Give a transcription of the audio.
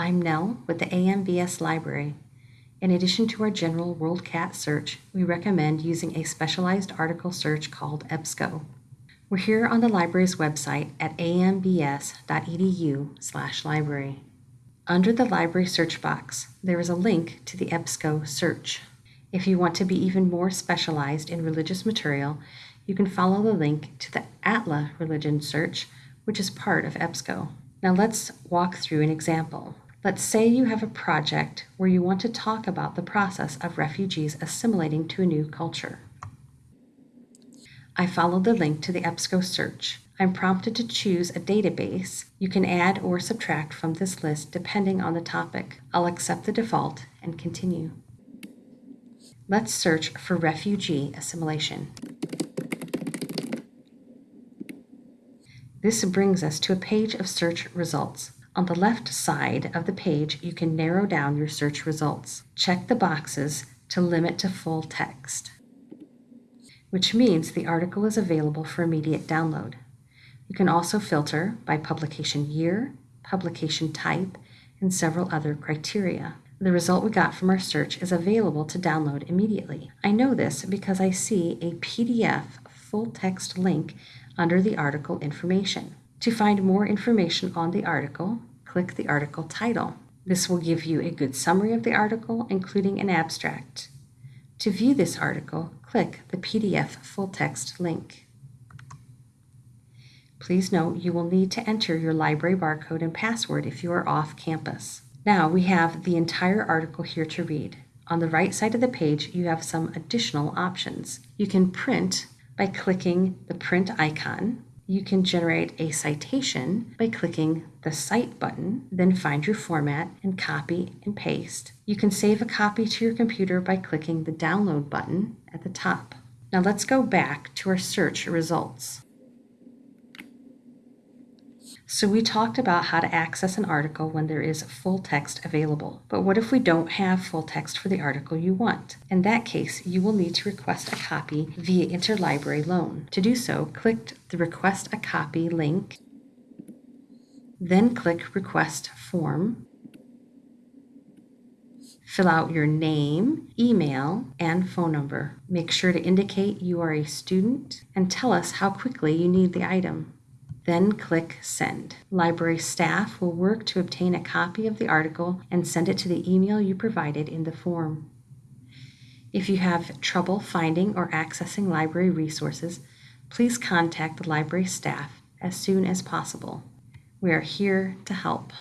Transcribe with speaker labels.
Speaker 1: I'm Nell with the AMBS Library. In addition to our general WorldCat search, we recommend using a specialized article search called EBSCO. We're here on the library's website at ambs.edu/library. Under the library search box, there is a link to the EBSCO search. If you want to be even more specialized in religious material, you can follow the link to the ATLA religion search, which is part of EBSCO. Now let's walk through an example. Let's say you have a project where you want to talk about the process of refugees assimilating to a new culture. I follow the link to the EBSCO search. I'm prompted to choose a database. You can add or subtract from this list depending on the topic. I'll accept the default and continue. Let's search for refugee assimilation. This brings us to a page of search results. On the left side of the page, you can narrow down your search results. Check the boxes to limit to full text, which means the article is available for immediate download. You can also filter by publication year, publication type, and several other criteria. The result we got from our search is available to download immediately. I know this because I see a PDF full text link under the article information. To find more information on the article, click the article title. This will give you a good summary of the article, including an abstract. To view this article, click the PDF full text link. Please note you will need to enter your library barcode and password if you are off campus. Now we have the entire article here to read. On the right side of the page, you have some additional options. You can print by clicking the print icon. You can generate a citation by clicking the Cite button, then find your format and copy and paste. You can save a copy to your computer by clicking the Download button at the top. Now let's go back to our search results. So we talked about how to access an article when there is full text available. But what if we don't have full text for the article you want? In that case, you will need to request a copy via interlibrary loan. To do so, click the Request a Copy link, then click Request Form. Fill out your name, email, and phone number. Make sure to indicate you are a student and tell us how quickly you need the item. Then click Send. Library staff will work to obtain a copy of the article and send it to the email you provided in the form. If you have trouble finding or accessing library resources, please contact the library staff as soon as possible. We are here to help.